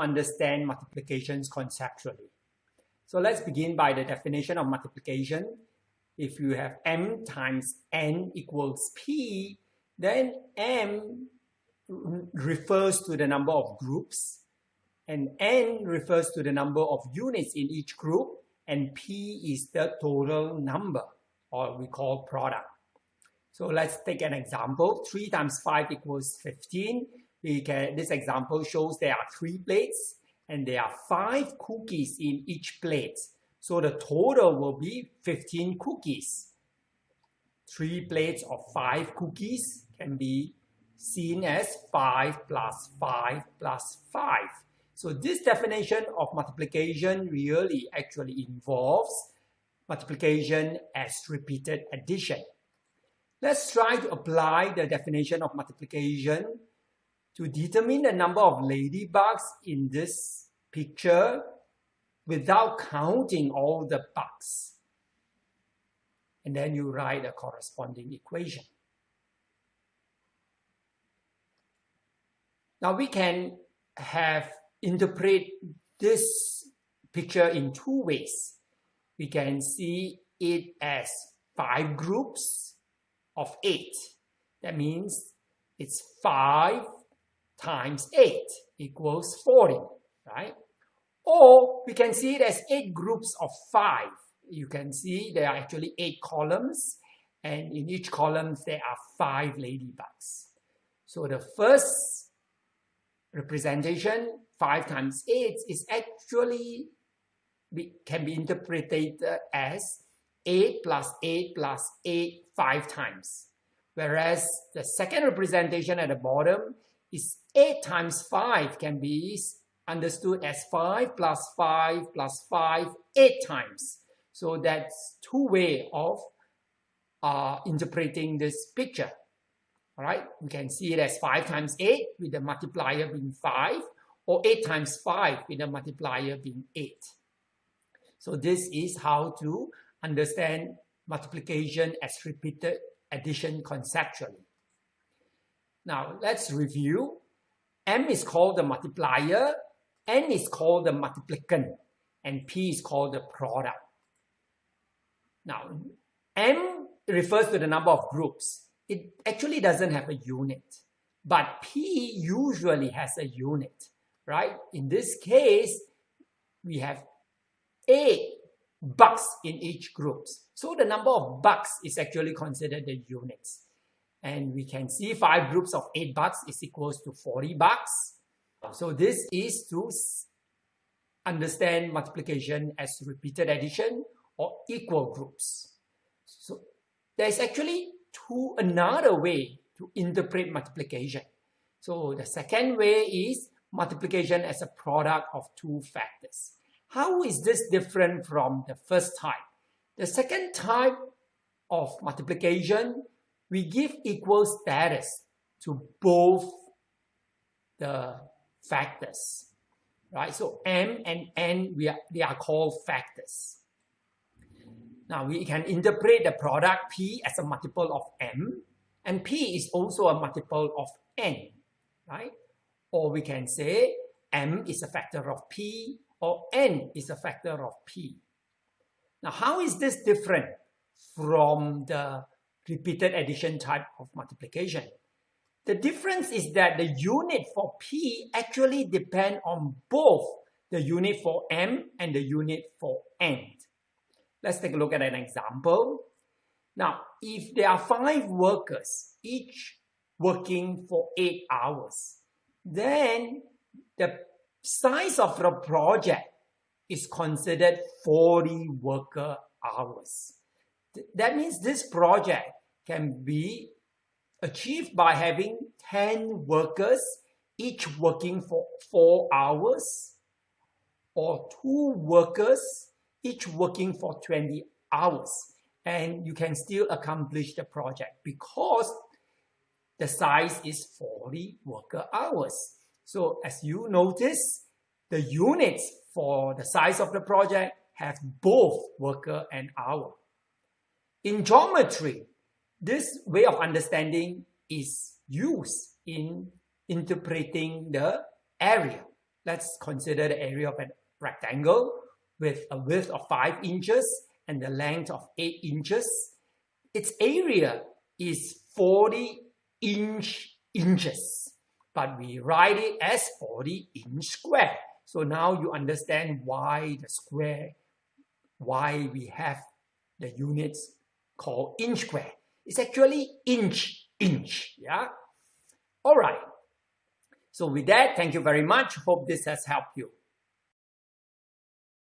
understand multiplications conceptually. So let's begin by the definition of multiplication. If you have m times n equals p, then m refers to the number of groups, and n refers to the number of units in each group, and p is the total number, or we call product. So let's take an example. 3 times 5 equals 15. We can, this example shows there are three plates and there are five cookies in each plate. So the total will be 15 cookies. Three plates of five cookies can be seen as 5 plus 5 plus 5. So this definition of multiplication really actually involves multiplication as repeated addition. Let's try to apply the definition of multiplication to determine the number of ladybugs in this picture without counting all the bugs. And then you write a corresponding equation. Now we can have interpret this picture in two ways. We can see it as five groups of eight. That means it's five times 8 equals 40, right? Or we can see it as 8 groups of 5. You can see there are actually 8 columns, and in each column there are 5 ladybugs. So the first representation, 5 times 8, is actually can be interpreted as 8 plus 8 plus 8 5 times. Whereas the second representation at the bottom is 8 times 5 can be understood as 5 plus 5 plus 5, 8 times. So that's two way of uh, interpreting this picture. All right, we can see it as 5 times 8 with the multiplier being 5 or 8 times 5 with the multiplier being 8. So this is how to understand multiplication as repeated addition conceptually. Now let's review. M is called the multiplier, N is called the multiplicand, and P is called the product. Now, M refers to the number of groups. It actually doesn't have a unit, but P usually has a unit, right? In this case, we have eight bucks in each group. So the number of bucks is actually considered the units. And we can see five groups of eight bucks is equals to 40 bucks. So this is to understand multiplication as repeated addition or equal groups. So there's actually two another way to interpret multiplication. So the second way is multiplication as a product of two factors. How is this different from the first type? The second type of multiplication we give equal status to both the factors, right? So m and n, we are, they are called factors. Now we can interpret the product p as a multiple of m, and p is also a multiple of n, right? Or we can say m is a factor of p, or n is a factor of p. Now how is this different from the repeated addition type of multiplication. The difference is that the unit for P actually depend on both the unit for M and the unit for N. Let's take a look at an example. Now, if there are five workers, each working for eight hours, then the size of the project is considered 40 worker hours. That means this project can be achieved by having 10 workers, each working for 4 hours, or 2 workers, each working for 20 hours. And you can still accomplish the project because the size is 40 worker hours. So as you notice, the units for the size of the project have both worker and hour. In geometry, this way of understanding is used in interpreting the area. let's consider the area of a rectangle with a width of 5 inches and the length of 8 inches. Its area is 40 inch inches, but we write it as 40 inch square. So now you understand why the square, why we have the units called inch square. It's actually inch, inch, yeah? All right. So with that, thank you very much. Hope this has helped you.